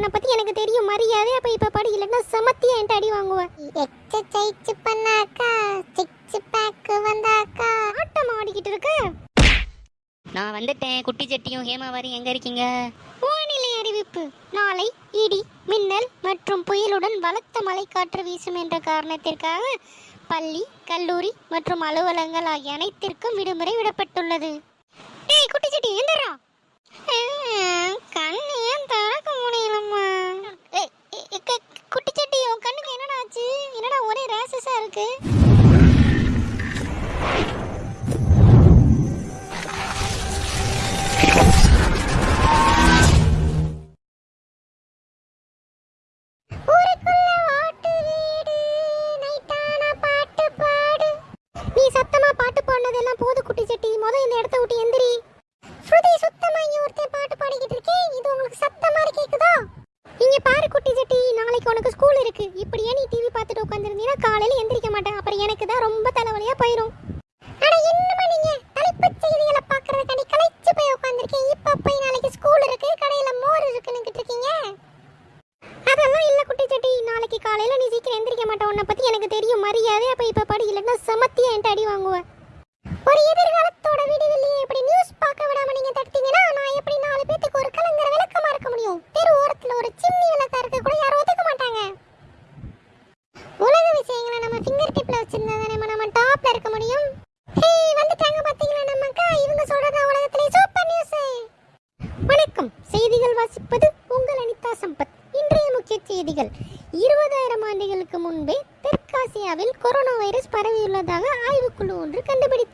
உன்னை பத்தி எனக்கு தெரியும் மரியாதை அப்ப இப்ப படி இல்லைன்னா சமத்தியா என்கிட்ட அடி வாங்குவேன் எக்ஸசைஸ் பண்ணாக்கா சிக்ஸ் பேக் வந்தாக்கா. ஆட்டம் ஆடிக்கிட்டு இருக்க? நான் வந்துட்டேன் குட்டி சட்டியும் ஹேமாவாரியும் எங்க இருக்கீங்க? வானிலை அறிவிப்பு. நாளை இடி மின்னல் மற்றும் புயலுடன் பலத்த மழைக்காற்று வீசும் என்ற காரணத்திற்காக பள்ளி கல்லூரி மற்றும் அலுவலகங்கள் ஆகிய அனைத்திற்கும் விடுமுறை விடப்பட்டுள்ளது. ஏய் குட்டி சட்டி எந்திரா. கண்ணு ஏன் திறக்க முடியலம்மா ஏய், ஏய், ஏய், க- குட்டி சட்டி உன் கண்ணுக்கு என்னடா ஆச்சு என்னடா ஒரே ரேசஸா இருக்கு.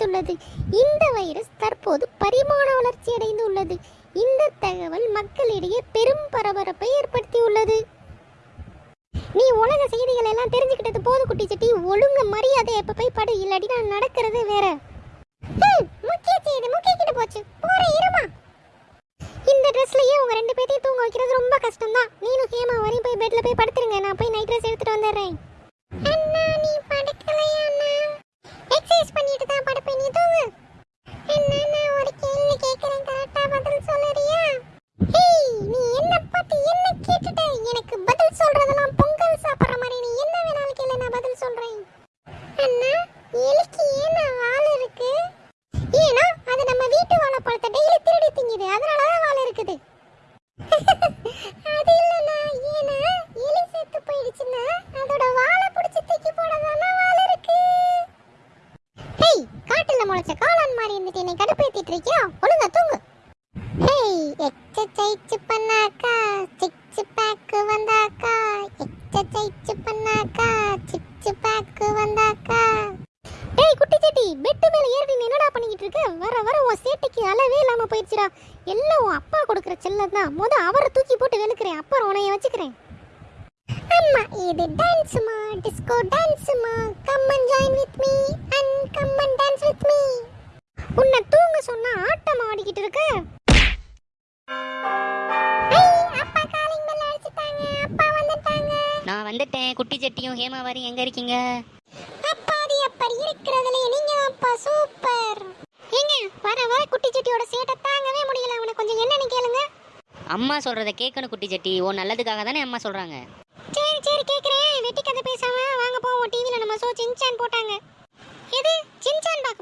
கண்டுபிடித்துள்ளது இந்த வைரஸ் தற்போது பரிமாண வளர்ச்சி அடைந்து உள்ளது இந்த தகவல் மக்களிடையே பெரும் பரபரப்பை ஏற்படுத்தியுள்ளது. நீ உலக செய்திகள் எல்லாம் தெரிஞ்சுக்கிட்டது போது குட்டி சட்டி ஒழுங்கு மரியாதை எப்ப போய் படு. இல்லாடி நான் நடக்கிறது வேற. முக்கிய செய்தி முக்கிய கிட்ட போச்சு. போற இருமா. இந்த ட்ரெஸ்லயே உங்க ரெண்டு பேத்தையும் தூங்க வைக்கிறது ரொம்ப கஷ்டம் தான் நீனும் ஹேமா வரையும் போய் பெட்ல போய் படுத்துருங்க. நான் போய் நைட் ட்ரெஸ் எடுத்துட்டு வந்துடுறேன். அண்ணா நீ படுக்கலையா அண்ணா எக்ஸசைஸ் பண்ணிட்டு தான் படுப்பேன் நீ தூங்கு அண்ணா நான் ஒரு கேள்வி கேக்குறேன் கரெக்டா பதில் சொல்லுறியா ஹேய் நீ என்ன பார்த்து என்ன கேட்டுட்ட எனக்கு பதில் சொல்றதெல்லாம் பொங்கல் சாப்பிடுற மாதிரி நீ என்ன வேணாலும் கேளு நான் பதில் சொல்றேன் அண்ணா எலிக்கு ஏன் வால் இருக்கு ஏன்னா அது நம்ம வீட்டு வாழைப்பழத்தை டெய்லி திருடி திங்குது அதனால தான் வால் இருக்குது அது இல்லைண்ணா ஏன்னா எலி செத்து போயிடுச்சுன்னா அதோட வாலை பிடிச்சி தூக்கி போடதானா வால் இருக்கு ஹேய் காட்டுல முளைச்ச காளான் மாதிரி இருந்துட்டு என்னை கடுப்பேத்திட்டு இருக்கியா? ஒழுங்கா தூங்கு. ஹேய் எக்ஸசைஸ் பண்ணாக்கா சிக்ஸ் பேக் வந்தாக்கா எக்ஸசைஸ் பண்ணாக்கா சிக்ஸ் பேக் வந்தாக்கா. டேய் குட்டி சட்டி பெட்டு மேல ஏறி நீ என்னடா பண்ணிக்கிட்டு இருக்க? வர வர உன் சேட்டைக்கு அளவே இல்லாம போயிடுச்சுடா. எல்லாம் உன் அப்பா கொடுக்குற செல்லம் தான். முத அவரை தூக்கி போட்டு வெளுக்கிறேன். அப்புறம் உன்னைய வச்சுக்கிறேன். அம்மா இது டான்ஸ்மா disco டான்ஸ்மா come and join with me and come and dance with me சொன்னா ஆட்டம் ஆடிக்கிட்டு இருக்க. நான் வந்துட்டேன். குட்டி சட்டியும் ஹேமாவாரியும் எங்க இருக்கீங்க? அப்பாடி அப்படி இருக்கிறதுல நீங்க அப்பா சூப்பர். ஏங்க வர வர குட்டி சட்டியோட சேட்டை தாங்கவே முடியல. அவனை கொஞ்சம் என்னன்னு கேளுங்க. அம்மா சொல்றத கேட்கணும் குட்டி சட்டி. ஓ நல்லதுக்காக தானே அம்மா சொல்றாங்க. சரி சரி கேக்குறேன். வெட்டி கதை பேசாம வாங்க போவோம். டிவில நம்ம ஷோ சின்சான் போட்டாங்க.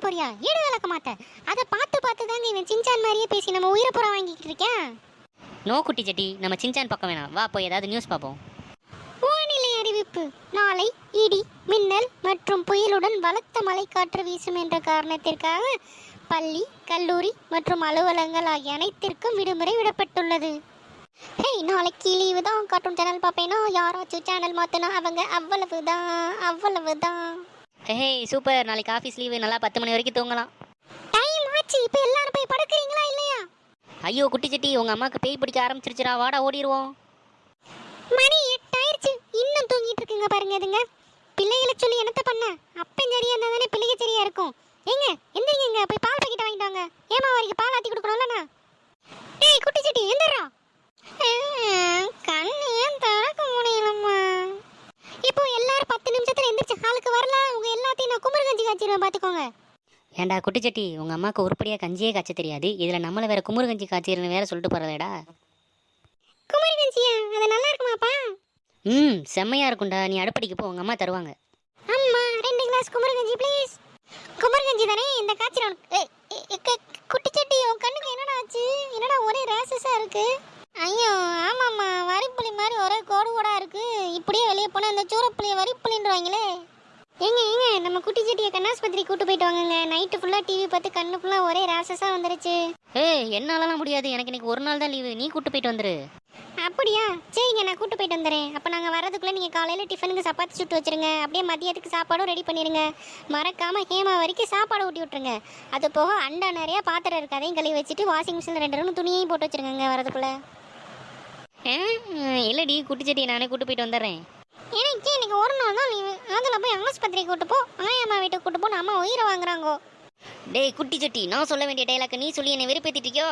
போறியா? ஈடு விளக்க மாட்டேன் அதை பார்த்து பார்த்து தாங்க இவன் சின்சான் மாதிரியே பேசி நம்ம உயிரை புறம் வாங்கிக்கிட்டு இருக்கேன் நோ குட்டி சட்டி நம்ம சின்சான் பக்கம் வேணாம். வா போய் ஏதாவது நியூஸ் பார்ப்போம். வானிலை அறிவிப்பு. நாளை இடி மின்னல் மற்றும் புயலுடன் பலத்த மழைக்காற்று வீசும் என்ற காரணத்திற்காக பள்ளி கல்லூரி மற்றும் அலுவலகங்கள் ஆகிய அனைத்திற்கும் விடுமுறை விடப்பட்டுள்ளது. ஹேய் நாளைக்கு லீவு தான். கார்ட்டூன் சேனல் பார்ப்பேனா? யாராச்சும் சேனல் மாற்றினா அவங்க அவ்வளவுதான் அவ்வளவுதான். Hey super. நாளைக்கு ஆஃபீஸ் லீவு நல்லா பத்து மணி வரைக்கும் தூங்கலாம். டைம் ஆச்சு. இப்போ எல்லாரும் போய் படுக்கிறீங்களா இல்லையா? ஐயோ குட்டி சட்டி உங்க அம்மாக்கு பேய் பிடிக்க ஆரம்பிச்சிருச்சுடா. வாடா ஓடிடுவோம் மணி எட்டாயிருச்சு. இன்னும் தூங்கிட்டு இருக்குங்க பாருங்க இதுங்க. பிள்ளைகளை சொல்லி என்னத்த பண்ண? அப்பன் சரியா இருந்தா தானே பிள்ளைங்க சரியா இருக்கும். ஏங்க எந்திரிங்க போய் பால் பாக்கெட் வாங்கிட்டு வாங்க. ஏமா வரைக்கும் பால் ஆத்தி கொடுக்கணும்லண்ணா ஏய் குட்டி சட்டி எந்திரா கண்ணு ஏன் திறக்க முடியலம்மா இப்போ எல்லாரும் பத்து எந்திரிச்சு ஹாலுக்கு வரல. உங்க எல்லாத்தையும் நான் குமர் கஞ்சி காய்ச்சிருவேன் பாத்துக்கோங்க. ஏன்டா குட்டி சட்டி உங்க அம்மாக்கு உருப்படியா கஞ்சியே காய்ச்ச தெரியாது. இதுல நம்மள வேற குமுறு கஞ்சி காய்ச்சிருன்னு வேற சொல்லிட்டு போறதேடா குமரகஞ்சியா அது நல்லா இருக்குமாப்பா? ம் செம்மையா இருக்கும்டா. நீ அடுப்படிக்கு போ உங்க அம்மா தருவாங்க. அம்மா ரெண்டு கிளாஸ் குமரகஞ்சி ப்ளீஸ் குமரகஞ்சி தானே? இந்த காய்ச்சல் உனக்கு ஏய், ஏய், ஏய், க- குட்டிச்சட்டி உன் கண்ணுக்கு என்னடா ஆச்சு? என்னடா ஒரே ரேசஸா இருக்கு? ஐயோ ஆமாம்மா. வரிப்புளி மாதிரி ஒரே கோடு கோடா இருக்கு. இப்படியே வெளியே போனா இந்த சூரப்புளிய வரிப்புளின்றாங்களே ஏங்க ஏங்க நம்ம குட்டி செட்டியை கண்ணாஸ்பத்திரி கூட்டு போயிட்டு வாங்கங்க. நைட்டு ஃபுல்லா டிவி பார்த்து கண்ணு ஃபுல்லா ஒரே ரேசஸா வந்துருச்சு. ஏய் என்னாலலாம் முடியாது. எனக்கு இன்னைக்கு ஒரு நாள் தான் லீவு நீ கூட்டு போயிட்டு வந்துரு. அப்படியா? சரிங்க நான் கூட்டு போயிட்டு வந்துடுறேன் அப்போ நாங்கள் வரதுக்குள்ளே நீங்கள் காலையில் டிஃபனுக்கு சப்பாத்தி சுட்டு வச்சிருங்க. அப்படியே மதியத்துக்கு சாப்பாடும் ரெடி பண்ணிடுங்க மறக்காமல் ஹேமா வரைக்கும் சாப்பாடு ஊட்டி விட்ருங்க அது போக அண்டா நிறையா பாத்திரம் இருக்கு அதையும் கழுவி வச்சுட்டு வாஷிங் மிஷினில் ரெண்டு ரூம் துணியையும் போட்டு வச்சிருங்க வரதுக்குள்ளே இல்லடி குட்டி செட்டியை நானே கூட்டு போயிட்டு வந்துடுறேன் எனக்கு இன்னைக்கு ஒரு நாள் தான் லீவு அதில் போய் ஆஸ்பத்திரிக்கு கூட்டு போ ஆயம்மா வீட்டுக்கு கூட்டு போன்னு அம்மா உயிரை வாங்குறாங்கோ. டேய் குட்டி செட்டி நான் சொல்ல வேண்டிய டைலாக் நீ சொல்லி என்னை வெறுப்பேத்திட்டியோ?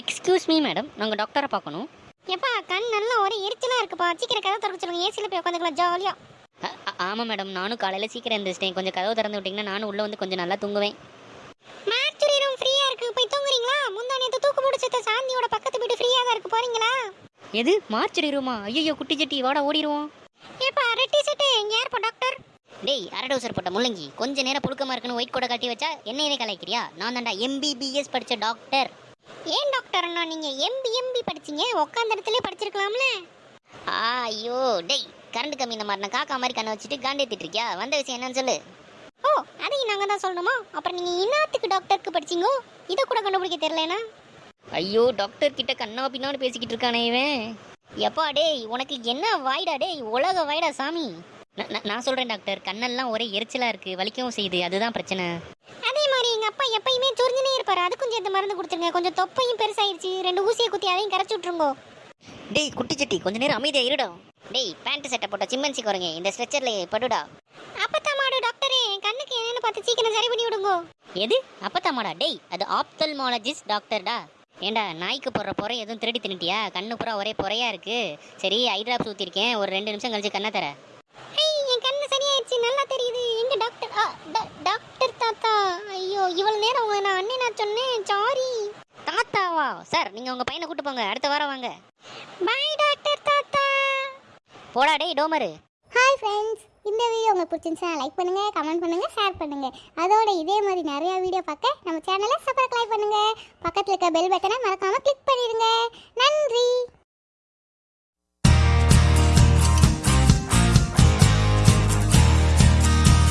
எக்ஸ்கியூஸ் மீ மேடம் நாங்கள் டாக்டரை பார்க்கணும். எப்பா கண் நல்லா ஒரே எரிச்சலாக இருக்குப்பா. சீக்கிரம் கதை திறக்க சொல்லுங்க ஏசியில் போய் உட்காந்துக்கலாம் ஜாலியாக ஆமாம் மேடம் நானும் காலையில் சீக்கிரம் எழுந்திரிச்சிட்டேன் கொஞ்சம் கதவு திறந்து விட்டிங்கன்னா நானும் உள்ளே வந்து கொஞ்சம் நல்லா தூங்குவேன். மேட்சுரி ரூம் ஃப்ரீயாக இருக்கு. போய் தூங்குறீங்களா? முந்தா நேற்று தூக்கு முடிச்சத சாந்தியோட பக்கத்து வீடு ஃப்ரீயாக தான் இருக்கு. போறீங்களா? எது? மார்ச் ரூமா ஐயோ குட்டி செட்டி வாடா ஓடிடுவோம். ஏப்பா ரெட்டி சட்டை எங்க யார்ப்பா டாக்டர்? டேய் அரடோசர் போட்ட முள்ளங்கி கொஞ்ச நேரம் புழுக்கமா இருக்குன்னு ஒயிட் கூட கட்டி வச்சா என்னையே கலாய்க்கிறியா? நான் தான்டா எம்பிபிஎஸ் படிச்ச டாக்டர். ஏன் டாக்டர்னா நீங்க எம்பி எம்பி படிச்சீங்க? உட்காந்த இடத்துல படிச்சிருக்கலாம்ல. ஐயோ டேய் கரண்ட் கம்மி இந்த மாதிரி நான் காக்கா மாதிரி கண்ணை வச்சுட்டு காண்டேத்திட்டு இருக்கியா? வந்த விஷயம் என்னன்னு சொல்லு. ஓ அதை நாங்க தான் சொல்லணுமா? அப்புறம் நீங்க இன்னாத்துக்கு டாக்டருக்கு படிச்சீங்க? இதை கூட கண்டுபிடிக்க தெரியலனா? ஐயோ டாக்டர் கிட்ட கண்ணா பின்னான்னு பேசிக்கிட்டு இருக்கானே இவன். எப்பா டேய் உனக்கு என்ன வாய்டா டேய் உலக வாய்டா சாமி. நான் சொல்றேன் டாக்டர் கண்ணெல்லாம் ஒரே எரிச்சலா இருக்கு. வலிக்கவும் செய்யுது. அதுதான் பிரச்சனை. அதே மாதிரி எங்க அப்பா எப்பயுமே சொரிஞ்சுனே இருப்பாரு. அதுக்கும் சேர்த்து மருந்து கொடுத்துருங்க. கொஞ்சம் தொப்பையும் பெருசாயிருச்சு. ரெண்டு ஊசியை குத்தி அதையும் கரைச்சு விட்டுருங்கோ. டேய் குட்டி சட்டி கொஞ்ச நேரம் அமைதியா இருடா. டேய் பேண்ட் சட்டை போட்ட சிம்மன்சி குரங்க இந்த ஸ்ட்ரெச்சர்ல படுடா. அப்பத்தான் மாடு டாக்டரே கண்ணுக்கு என்னன்னு பார்த்து சீக்கிரம் சரி பண்ணி விடுங்கோ. எது? அப்பத்தாமாடா டேய் அது ஆப்தல்மாலஜிஸ்ட் டாக்டர்டா ஏண்டா நாய்க்கு போடுற பொறை எதுவும் திருடி தின்னுட்டியா? கண்ணு பூரா ஒரே பொறையா இருக்கு. சரி ஐ டிராப்ஸ் ஊத்திருக்கேன். ஒரு ரெண்டு நிமிஷம் கழிச்சு கண்ணை தர. என் கண்ணு சரியாயிடுச்சு நல்லா தெரியுது. எங்க டாக்டர் டாக்டர் தாத்தா. ஐயோ இவ்வளவு நேரம் உங்களை நான் அண்ணே நான் சொன்னேன். சாரி தாத்தாவா? சார் நீங்க உங்க பையனை கூட்டு போங்க. அடுத்த வாரம் வாங்க. பாய் டாக்டர் தாத்தா. போடா டேய் டோமரு. ஹாய் ஃப்ரெண்ட்ஸ் இந்த வீடியோ உங்களுக்கு பிடிச்சிருந்துச்சுன்னா லைக் பண்ணுங்கள் கமெண்ட் பண்ணுங்கள் ஷேர் பண்ணுங்கள் அதோட இதே மாதிரி நிறையா வீடியோ பார்க்க நம்ம சேனலை சப்ஸ்கிரைப் பண்ணுங்கள் பக்கத்தில் இருக்க பெல் பட்டனை மறக்காமல் கிளிக் பண்ணிடுங்க. நன்றி.